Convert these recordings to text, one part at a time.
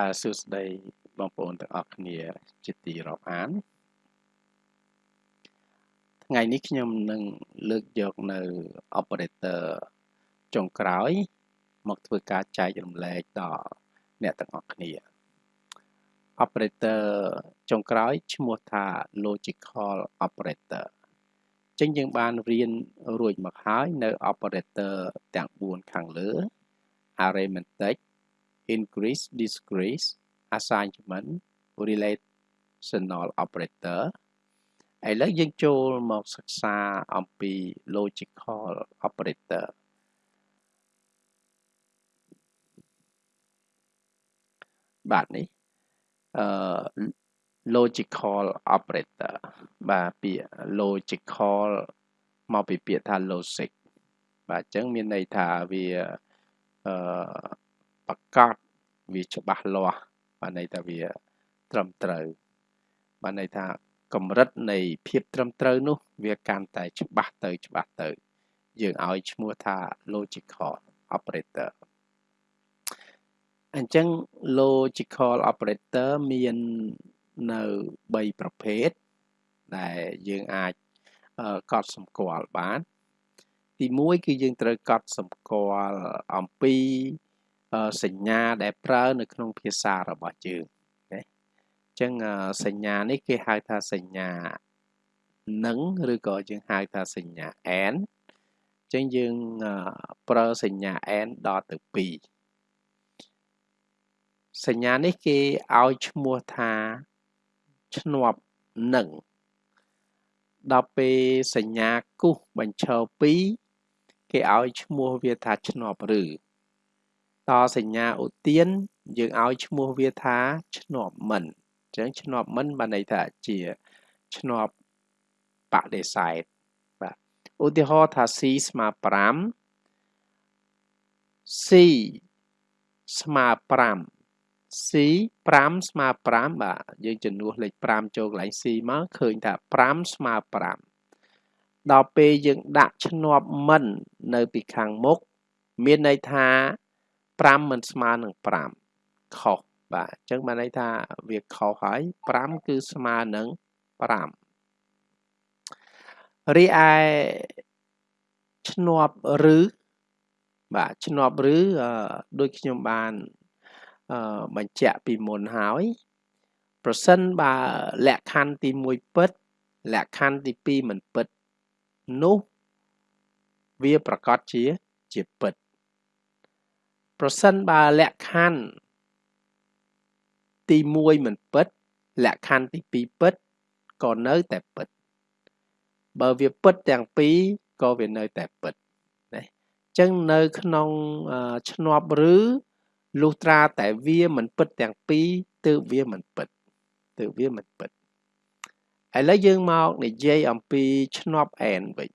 បាទសួស្តីបងប្អូនទាំងអស់គ្នាជាទីរាប់អានថ្ងៃនេះខ្ញុំនឹងលើកយកនៅ operator ចុងក្រោយ មកធ្វើការចែករំលែកដល់អ្នកទាំងអស់គ្នា operator ចុងក្រោយឈ្មោះថា logical operator ចឹងយើងបានរៀនរួចមកហើយនៅ operator ទាំង4ខាងលើ arithmetic increase decrease assignment relational operator ឥឡូវយើងចូលមកសិក្សាអំពី logical operator បាទនេះអឺ logical operator បាទពាក្យ logical មកពីពាក្យថា logic បាទអញ្ចឹងមានន័យថាវាអឺ ប្រកាសវាច្បាស់លាស់បានន័យថាវាត្រឹមត្រូវបានន័យថាកម្រិតនៃភាពត្រឹមត្រូវនោះ វាកាន់តែច្បាស់ទៅច្បាស់ទៅ យើងឲ្យឈ្មោះថា logical operator អញ្ចឹង logical operator មាននៅ3ប្រភេទដែលយើងអាចកត់សម្គាល់បាន ទី1គឺយើងត្រូវកត់សម្គាល់អំពី សញ្ញាដែលប្រើនៅក្នុងភាសារបស់យើងណាអញ្ចឹងសញ្ញានេះគេហៅថាសញ្ញានឹងឬក៏យើងហៅថាសញ្ញា and អញ្ចឹងយើងប្រើសញ្ញា and ដល់ទៅ2សញ្ញានេះគេឲ្យឈ្មោះថាឈ្នាប់នឹងដល់ពេលសញ្ញាគូសបញ្ឈរ2គេឲ្យឈ្មោះវាថាឈ្នាប់ឬ តសញ្ញាឧទានយើងឲ្យឈ្មោះវាថាឈ្នាប់មិនអញ្ចឹងឈ្នាប់មិនបានន័យថាជាឈ្នាប់បដិសេធបាទឧទាហរណ៍ថា c ស្មើ5 c ស្មើ5 c 5ស្មើ5បាទយើងចំនួនលេខ5ចូលកន្លែង c មកឃើញថា5ស្មើ5ដល់ពេលយើងដាក់ឈ្នាប់មិន នៅពីខាងមុខមានន័យថា 5មិនស្មើនឹង5ខុសបាទអញ្ចឹងបានន័យថាវាខុសហើយ5គឺស្មើនឹង5រីឯឈ្នាប់ឬបាទឈ្នាប់ឬដូចខ្ញុំបានបញ្ជាក់ពីមុនហើយ ប្រសិនបើលក្ខខណ្ឌទី1ពិតលក្ខខណ្ឌទី2មិនពិតនោះវាប្រកាសជាជាពិត ប្រសិនបើលក្ខខណ្ឌទី1មិនពិត លក្ខខណ្ឌទី2ពិតក៏នៅតែពិត បើវាពិតទាំងពីរក៏វានៅតែពិតណាអញ្ចឹងនៅក្នុងឈ្នាប់ឬលុះត្រាតែវាមិនពិតទាំងពីរទើបវាមិនពិតទើបវាមិនពិតឥឡូវយើងមកនិយាយអំពីឈ្នាប់ n វិញ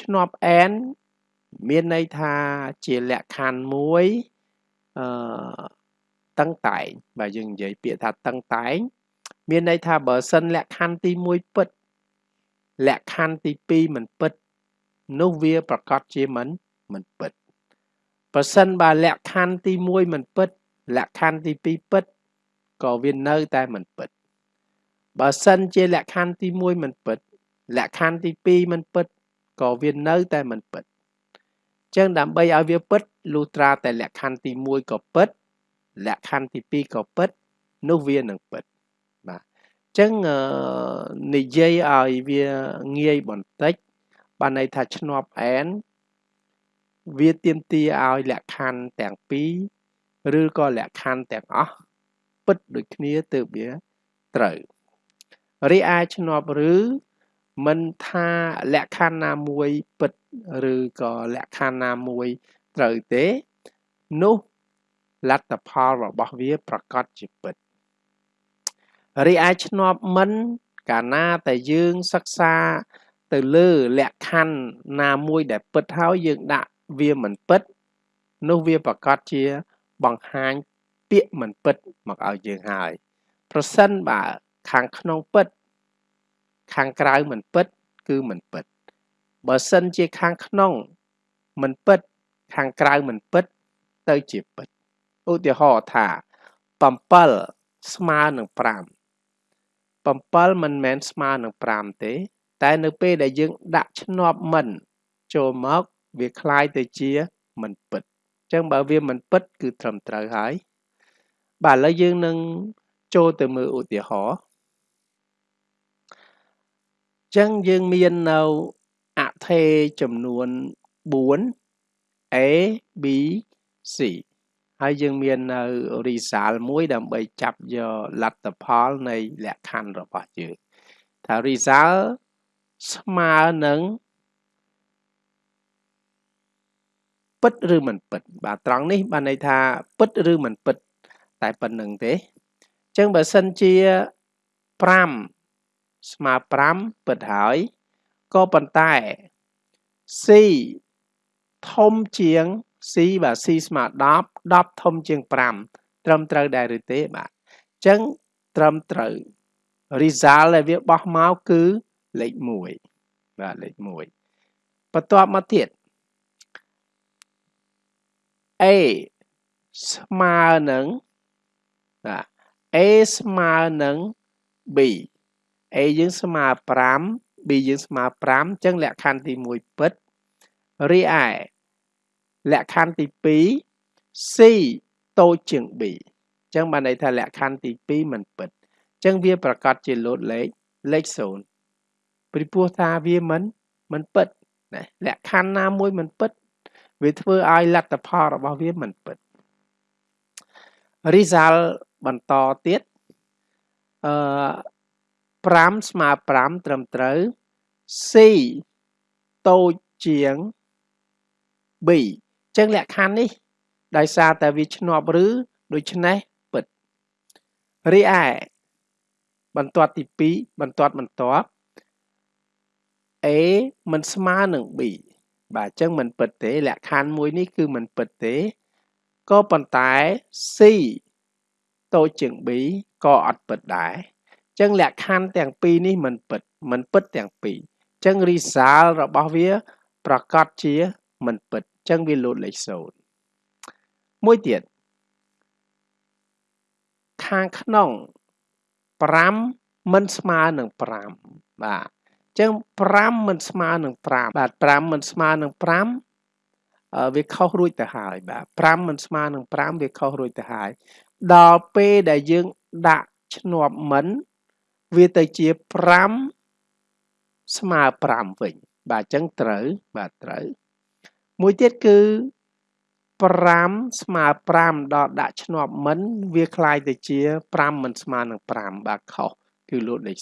ឈ្នាប់ n មានន័យថាជាលក្ខខណ្ឌមួយអឺតឹងតែងបើយើងនិយាយពាក្យថាតឹងតែង មានន័យថាបើសិនលក្ខខណ្ឌទី1ពិតលក្ខខណ្ឌទី2មិនពិត នោះវាប្រកាសជាមិនមិនពិតបើសិនបើលក្ខខណ្ឌទី1មិនពិត លក្ខខណ្ឌទី2ពិតក៏វានៅតែមិនពិតបើសិនជាលក្ខខណ្ឌទី1មិនពិត លក្ខខណ្ឌទី2មិនពិតក៏វានៅតែមិនពិត ចឹងដើម្បីឲ្យវាពិតលុះត្រាតែលក្ខខណ្ឌទី1ក៏ពិតលក្ខខណ្ឌទី2ក៏ពិតនោះវានឹងពិតបាទចឹងនិយាយឲ្យវាងាយបន្តិចបានន័យថាឈ្នាប់ n វាទៀមទាឲ្យលក្ខខណ្ឌទាំងពីរឬក៏លក្ខខណ្ឌទាំងអស់ពិតដូចគ្នាទើបវាត្រូវរីឯឈ្នាប់ឬ មិនថាលក្ខខណ្ឌណាមួយពិតឬក៏លក្ខខណ្ឌណាមួយត្រូវទេនោះលទ្ធផលរបស់វាប្រកាសជាពិតរីឯឆ្នប់មិនកាលណាតែយើងសិក្សាទៅលើលក្ខខណ្ឌណាមួយដែលពិតហើយយើងដាក់វាមិនពិត នោះវាប្រកាសជាបង្ហាញពាក្យមិនពិតមកឲ្យយើងហើយ ប្រសិនបើខាងក្នុងពិត ខាងក្រៅមិនពិតគឺមិនពិតបើសិនជាខាងក្នុងមិនពិតខាងក្រៅមិនពិតទៅជាពិតឧទាហរណ៍ថា 7ស្មើនឹង5 7មិនមែនស្មើនឹង5ទេ តែនៅពេលដែលយើងដាក់ឈ្នាប់មិនចូលមកវាคล้ายទៅជាមិនពិតអញ្ចឹងបើវាមិនពិតគឺត្រឹមត្រូវហើយបាទឥឡូវយើងនឹងចូលទៅមើលឧទាហរណ៍ ចឹងយើងមាននៅអថេចំនួន4 A B C ហើយយើងមាននៅ result មួយដើម្បីចាប់យកលទ្ធផលនៃលក្ខខណ្ឌរបស់យើងថា result ស្មើនឹងពិតឬមិនពិត បាទត្រង់នេះបានន័យថាពិតឬមិនពិត តែប៉ុណ្្នឹងទេអញ្ចឹងបើសិនជា5 ស្មើ5ពិតហើយក៏ប៉ុន្តែ C ធំជាង C បាទ C ស្មើ10 10ធំជាង5ត្រឹមត្រូវដែរឬទេបាទអញ្ចឹងត្រឹមត្រូវ result ដែលវាបោះមកគឺលេខ1បាទលេខ1បន្ទាប់មកទៀត A ស្មើនឹងបាទ A ស្មើនឹង B A យើងស្មើ5 B យើងស្មើ5អញ្ចឹងលក្ខខណ្ឌទី1ពិតរីឯលក្ខខណ្ឌទី2 C តូចជាង B អញ្ចឹងបានន័យថាលក្ខខណ្ឌទី2មិនពិតអញ្ចឹងវាប្រកាសជាលោតលេខលេខ0ពីព្រោះថាវាមិនមិនពិតណាលក្ខខណ្ឌណាមួយមិនពិត វាធ្វើឲ្យលទ្ធផលរបស់វាមិនពិត result បន្តទៀតអឺ 5ស្មើ5ត្រឹមត្រូវ C តូចជាង B អញ្ចឹងលក្ខខណ្ឌនេះ ដោយសារតែវាឆ្នាប់ឬដូច្នេះពិតរីឯបន្ទាត់ទី2បន្ទាត់បន្ទាប់ A មិនស្មើនឹង B បាទអញ្ចឹងមិនពិតទេ លក្ខខណ្ឌមួយនេះគឺមិនពិតទេក៏ប៉ុន្តែ C តូចជាង B ក៏អត់ពិតដែរអញ្ចឹងលក្ខខណ្ឌទាំងពីរនេះមិនពិតមិនពិតទាំងពីរអញ្ចឹង result របស់វា ប្រកាសជាមិនពិតអញ្ចឹងវាលោតលេខ0មួយទៀតខាងក្នុង5មិនស្មើនឹង5បាទចឹង5មិនស្មើនឹង5បាទ5មិនស្មើនឹង5វាខុសរួចទៅហើយបាទ5មិនស្មើនឹង5វាខុសរួចទៅហើយដល់ពេលដែលយើងដាក់ឈ្នាប់មិន វាទៅជា5ស្មើ5វិញបាទអញ្ចឹងត្រូវបាទត្រូវមួយទៀតគឺ5ស្មើ5ដល់ដាក់ឈ្នាប់មិនវាคล้ายទៅជា5មិនស្មើនឹង5បាទខុសគឺលូតលេខ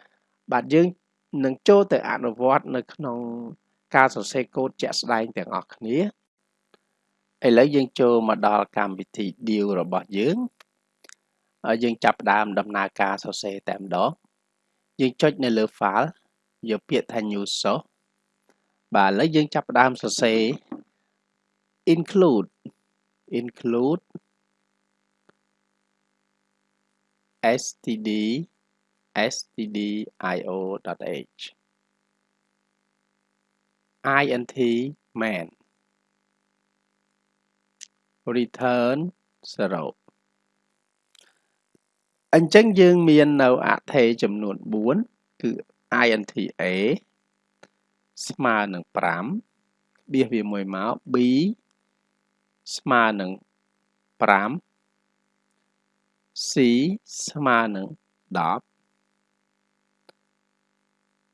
0បាទយើងនឹងចូលទៅអនុវត្តនៅក្នុងការសរសេរកូដជាក់ស្ដែងទាំងអស់គ្នាឥឡូវយើងចូលមកដល់កម្មវិធី deal របស់យើងហើ យយើងចាប់ផ្ដើមដំណើរការសរសេរតែម្ដងយើងចុចនៅលើ file យកពាក្យថា new source បាទឥឡូវយើងចាប់ផ្ដើមសរសេរ include include std stdio.h int man return 0 អញ្ចឹងយើងមាននៅអថេចំនួន4គឺ int a ស្មើនឹង5បៀសវាមួយមក b ស្មើនឹង5 c ស្មើនឹង10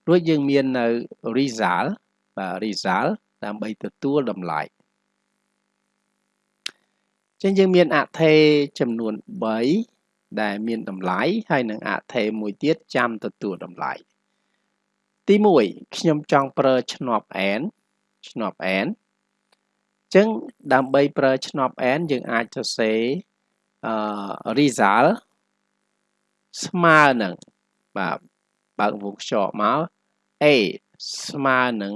រួចយើងមាននៅ result បាទ result ដើម្បីទទួលតម្លៃចឹងយើងមានអថេចំនួន3 ដែលមានតម្លៃហើយនឹងអថេមួយទៀតចាំទទួលតម្លៃទី1ខ្ញុំចង់ប្រើឆ្នប់ n ឆ្នប់ n ចឹងដើម្បីប្រើឆ្នប់ n យើងអាចសរសេរអឺ result ស្មើនឹងបាទបើកវងខ្យល់មក a ស្មើនឹង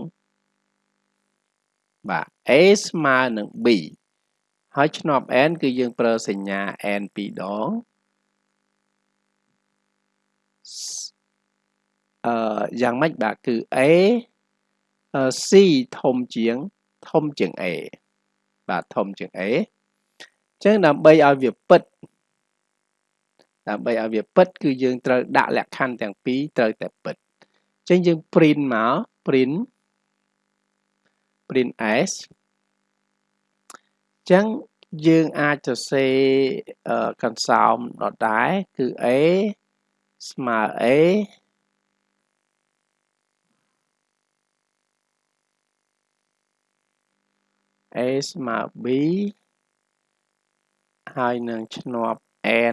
បាទ a ស្មើនឹង b ហើយឆ្នប់ n គឺយើងប្រើសញ្ញា n ពីរដង អឺយ៉ាងម៉េចបាទគឺ a c ធំជាងធំជាង a បាទធំជាង a អញ្ចឹងដើម្បីឲ្យវាពិតដើម្បីឲ្យវាពិត គឺយើងត្រូវដាក់លក្ខខណ្ឌទាំងពីរត្រូវតែពិតអញ្ចឹងយើង print មក print print s អញ្ចឹងយើងអាចសរសេរកន្សោមដដែលគឺ a ស្មើ a a ស្មើ b ហើយនឹងឆ្នាប់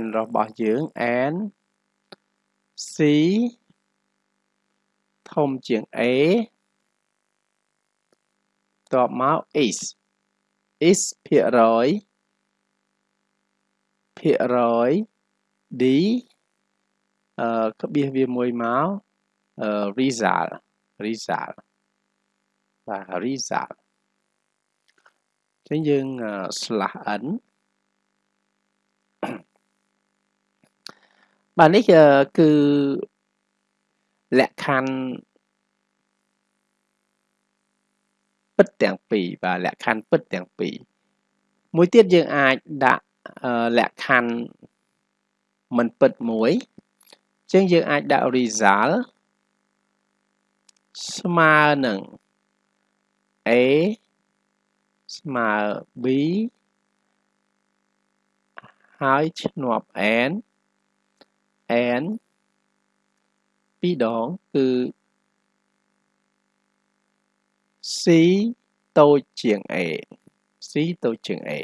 n របស់យើង n c ធំជាង a តបមក is is ភាគរយភាគរយ d អឺ ក្បៀសវាមួយមកអឺ result result បាទ result ចឹងយើង slash n បាទនេះគឺលក្ខខណ្ឌពិតទាំងពីរបាទលក្ខខណ្ឌពិតទាំងពីរមួយទៀតយើងអាចដាក់លក្ខខណ្ឌមិនពិតមួយអញ្ចឹងយើងអាចដាក់ result ស្មើនឹង a ស្មើ b ហើយឈ្នាប់ n n ពីរដងគឺ c តូចជាង a c តូចជាង a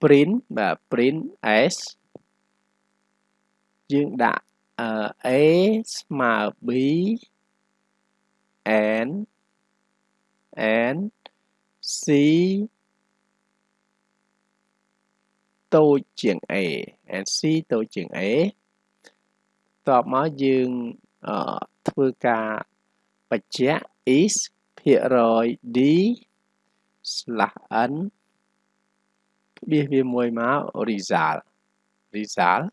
print បាទ print s យើងដាក់ a ស្មើ b n n c តូចជាង a and c តូចជាង a តបមកយើងធ្វើការបញ្ជាក់ is ភាគរយ d /n ក្បៀសវាមួយមក result result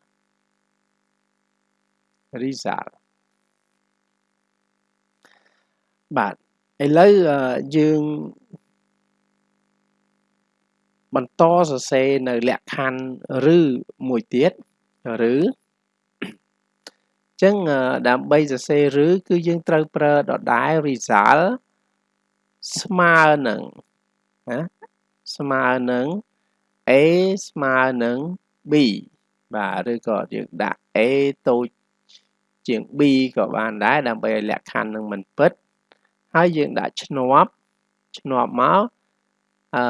result បាទឥឡូវយើងបន្តសរសេរនៅលក្ខខណ្ឌឬមួយទៀតឬចឹងដើម្បីសរសេរឬគឺយើងត្រូវប្រើដដែល result ស្មើនឹងណាស្មើនឹង a ស្មើនឹង b បាទឬក៏យើងដាក់ a តូច ជាង b ក៏បានដែរដើម្បីឲ្យលក្ខខណ្ឌនឹងមិនពិតហើយយើងដាក់ឈ្នាប់ឈ្នាប់មកអឺ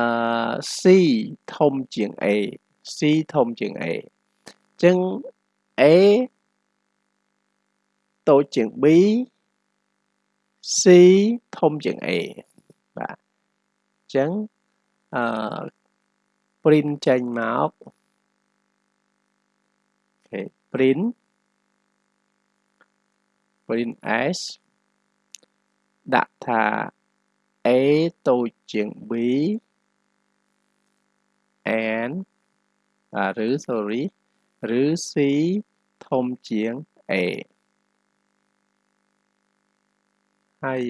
C ធំជាង A C ធំជាង A អញ្ចឹង A តូចជាង B C ធំជាង A បាទអញ្ចឹងអឺ print ចេញមកអូខេ print print s ដាក់ថា a តូចជាង b and ឬ sorry ឬ c ធំជាង a ហើយ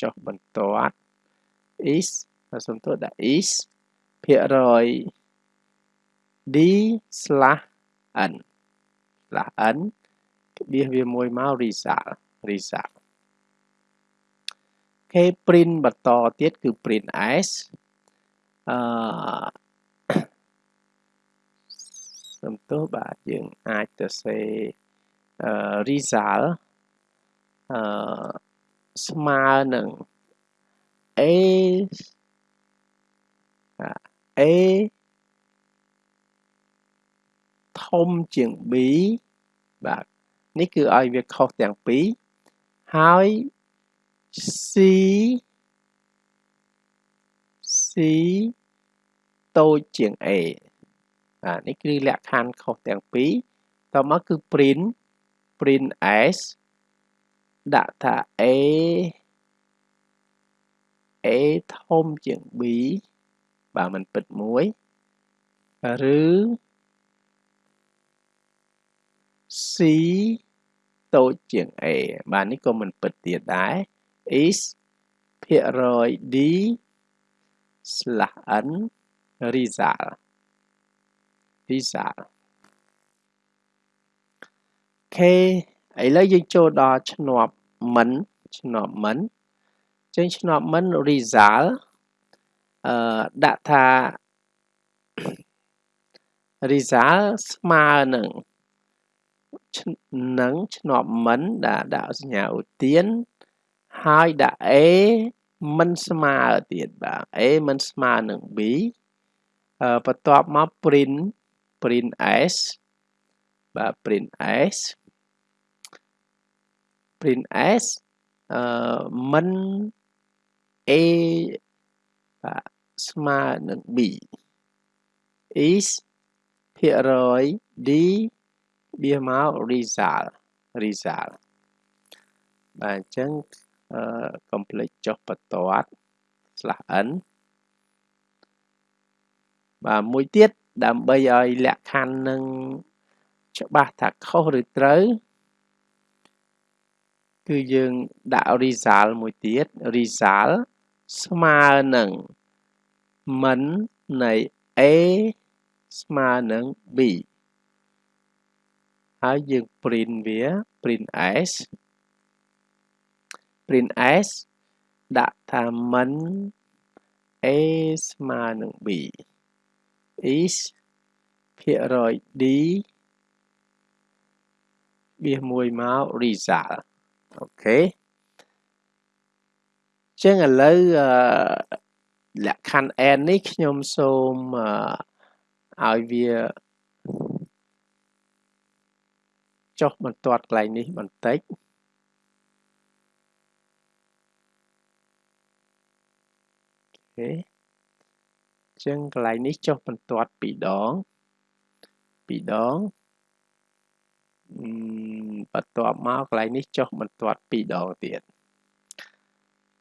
ចុះបន្ទាត់ is សំទោសដាក់ is ភាគរយ d បៀសវាមួយមក result result គេ print បន្តទៀតគឺ print s អឺសំទោសបាទយើងអាចទៅសេអឺ result អឺស្មើនឹង a a ធំជាង b បាទ នេះគឺឲ្យវាខុសទាំងពីរហើយ c c តូចជាង a បាទនេះគឺលក្ខខណ្ឌខុសទាំងពីរតមកគឺ print print s ដាក់ថា a a ធំជាង b បើមិនពិតមួយឬ c តូចជាង a បាទនេះក៏មិនពិតទៀតដែរ is ភាគរយ d /n រីសាល់ result ខេឥឡូវយើងចូលដល់ឆ្នាប់មិនឆ្នាប់មិនចឹងឆ្នាប់មិន result អឺដាក់ថា result ស្មើនឹង នឹងឆ្នាប់មិនដាក់ដាក់សញ្ញាឧទានហើយដាក់ A មិនស្មើទៀតបាទ A មិនស្មើនឹង B អឺបន្ទាប់មក print print s បាទ print s print s អឺមិន a បាទស្មើនឹង b is ភាគរយ d បៀមក result result បាទអញ្ចឹងអឺ complete ចុះបន្ទាត់ slash n បាទមួយទៀតដើម្បីឲ្យលក្ខខណ្ឌនឹងច្បាស់ថាខុសឬត្រូវគឺយើងដាក់ result មួយទៀត result ស្មើនឹងមិននៃ A ស្មើនឹង B ហើយយើង print វា print s print s ដាក់ថាមិន A ស្មើនឹង B is ភាគរយ D បៀសមួយមក result អូខេចឹងឥឡូវលក្ខខណ្ឌ n នេះខ្ញុំសូមឲ្យវា ចុះបន្ទាត់កន្លែងនេះបន្តិចអូខេចឹងកន្លែងនេះចុះបន្ទាត់2ដង2ដងបន្ទាប់មកកន្លែងនេះចុះបន្ទាត់2ដងទៀត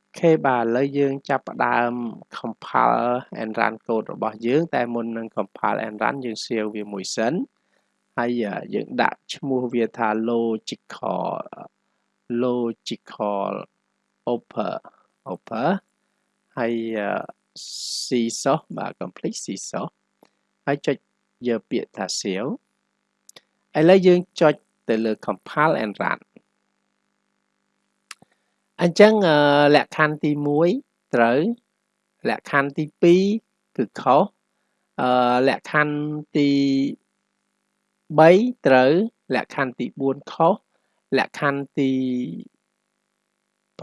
អូខេបាទឥឡូវយើងចាប់ផ្ដើម compile and run code របស់យើង តែមុននឹង compile and run យើង save វាមួយសិន ហើយយើងដាក់ឈ្មោះវាថា logical logical upper upper ហើយ c source បាទ complete c source ហើយចុចយកពាក្យថា save ឥឡូវយើងចុចទៅលើ compile and run អញ្ចឹងលក្ខខណ្ឌទី1ត្រូវលក្ខខណ្ឌទី2គឺខុសអឺលក្ខខណ្ឌទី 3ត្រូវលក្ខខណ្ឌទី4ខុសលក្ខខណ្ឌទី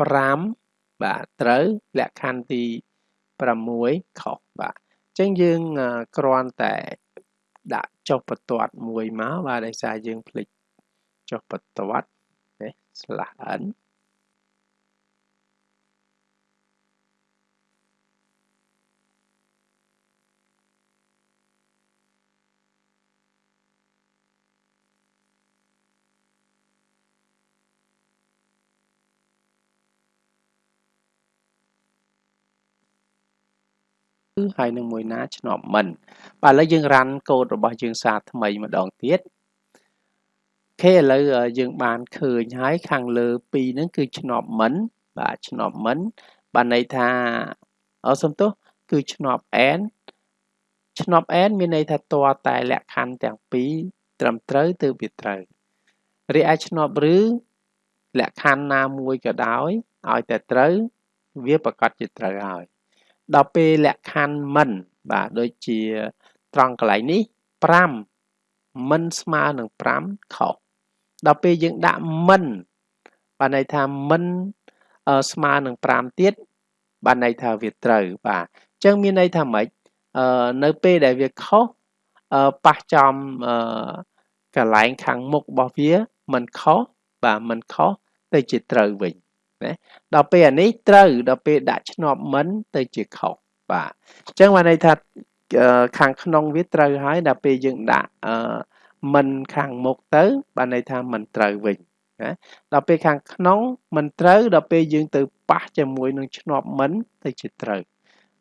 5បាទត្រូវលក្ខខណ្ឌទី6ខុសបាទអញ្ចឹងយើងគ្រាន់តែដាក់ចុះបន្ទាត់មួយមកបាទដោយសារយើងភ្លេចចុះបន្ទាត់នេះ /n ហើយនឹងមួយណាឆ្នប់មិនបាទឥឡូវយើងរ៉ាន់កូដរបស់យើងសារថ្មីម្ដងទៀតខេឥឡូវយើងបានឃើញហើយខាងលើ2ហ្នឹងគឺឆ្នប់មិនបាទឆ្នប់មិនបានន័យថាអសំទោសគឺឆ្នប់ n ឆ្នប់ n មានន័យថាតរតែលក្ខខណ្ឌទាំងពីរត្រឹមត្រូវទើបវាត្រូវរីឯឆ្នប់ឬលក្ខខណ្ឌណាមួយក៏ដោយឲ្យតែត្រូវវាប្រកាសជាត្រូវហើយ ដល់ពេលលក្ខខណ្ឌមិន បាទដូចជាត្រង់កន្លែងនេះ5មិនស្មើនឹង5ខុសដល់ពេលយើងដាក់មិនបានន័យថាមិនស្មើនឹង5ទៀតបានន័យថាវាត្រូវបាទអញ្ចឹងមានន័យថាម៉េចនៅពេលដែលវាខុសប៉ះចំកន្លែងខាងមុខរបស់វាមិនខុសបាទមិនខុសទៅជាត្រូវវិញ ណាដល់ពេលអានេះត្រូវដល់ពេលដាក់ឆ្នប់មិនទៅជាខុសបាទអញ្ចឹងបានន័យថាខាងក្នុងវាត្រូវហើយដល់ពេលយើងដាក់មិនខាងមុខទៅ បានន័យថាមិនត្រូវវិញណាដល់ពេលខាងក្នុងមិនត្រូវដល់ពេលយើងទៅប៉ះជាមួយនឹងឆ្នប់មិនទៅជាត្រូវ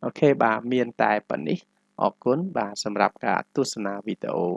អូខេបាទមានតែប៉ុណ្នេះអរគុណបាទសម្រាប់ការទស្សនាវីដេអូ